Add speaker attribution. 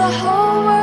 Speaker 1: the whole world